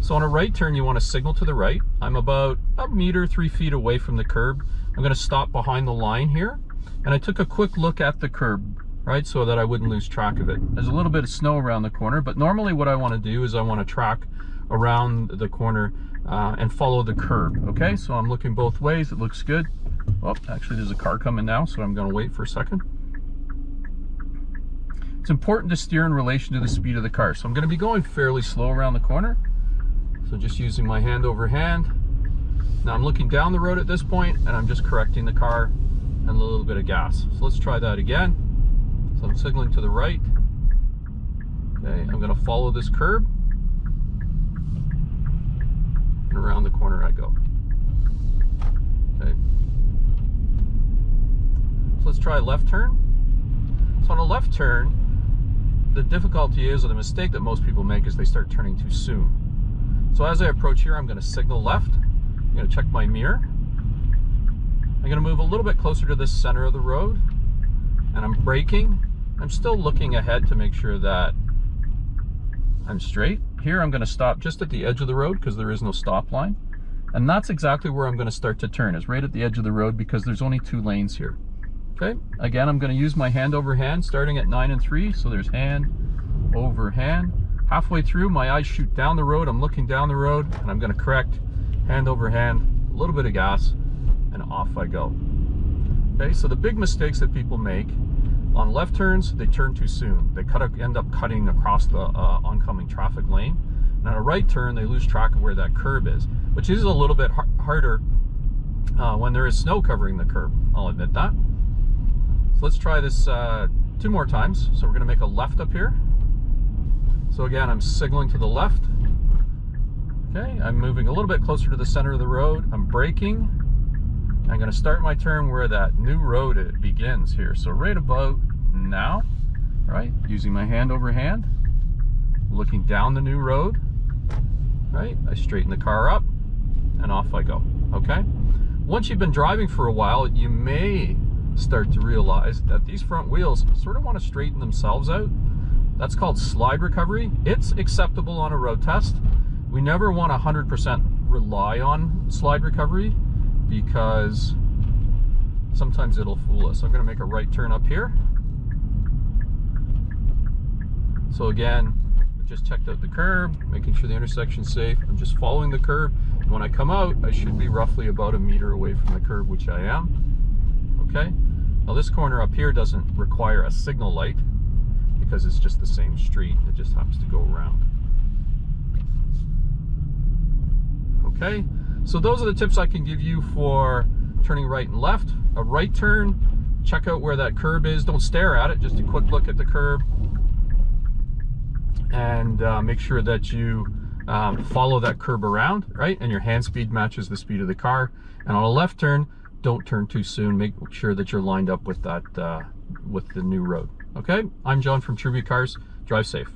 So on a right turn, you want to signal to the right. I'm about a meter, three feet away from the curb. I'm going to stop behind the line here. And I took a quick look at the curb, right, so that I wouldn't lose track of it. There's a little bit of snow around the corner, but normally what I want to do is I want to track around the corner uh, and follow the curb, okay? So I'm looking both ways, it looks good. Oh, actually there's a car coming now, so I'm going to wait for a second. It's important to steer in relation to the speed of the car. So I'm going to be going fairly slow around the corner. So just using my hand over hand. Now I'm looking down the road at this point and I'm just correcting the car and a little bit of gas. So let's try that again. So I'm signaling to the right. Okay, I'm going to follow this curb. And around the corner I go. Okay. So let's try a left turn. So on a left turn, the difficulty is, or the mistake that most people make is they start turning too soon. So as I approach here, I'm going to signal left. I'm going to check my mirror. I'm going to move a little bit closer to the center of the road. And I'm braking. I'm still looking ahead to make sure that I'm straight. Here I'm going to stop just at the edge of the road because there is no stop line. And that's exactly where I'm going to start to turn, is right at the edge of the road because there's only two lanes here. Okay, again, I'm going to use my hand over hand starting at 9 and 3. So there's hand over hand halfway through, my eyes shoot down the road. I'm looking down the road and I'm going to correct hand over hand, a little bit of gas, and off I go. Okay, so the big mistakes that people make on left turns, they turn too soon. They cut, end up cutting across the uh, oncoming traffic lane. And on a right turn, they lose track of where that curb is, which is a little bit har harder uh, when there is snow covering the curb. I'll admit that. So let's try this uh, two more times. So we're going to make a left up here. So again, I'm signaling to the left. Okay, I'm moving a little bit closer to the center of the road. I'm braking. I'm going to start my turn where that new road begins here. So right about now, right, using my hand over hand, looking down the new road, right, I straighten the car up and off I go, okay? Once you've been driving for a while, you may start to realize that these front wheels sort of want to straighten themselves out that's called slide recovery. It's acceptable on a road test. We never want 100% rely on slide recovery because sometimes it'll fool us. I'm going to make a right turn up here. So again, just checked out the curb, making sure the intersection's safe. I'm just following the curb. When I come out, I should be roughly about a meter away from the curb, which I am. Okay. Now this corner up here doesn't require a signal light because it's just the same street. It just happens to go around. Okay, so those are the tips I can give you for turning right and left. A right turn, check out where that curb is. Don't stare at it, just a quick look at the curb. And uh, make sure that you um, follow that curb around, right? And your hand speed matches the speed of the car. And on a left turn, don't turn too soon. Make sure that you're lined up with that, uh, with the new road. Okay, I'm John from Tribute Cars. Drive safe.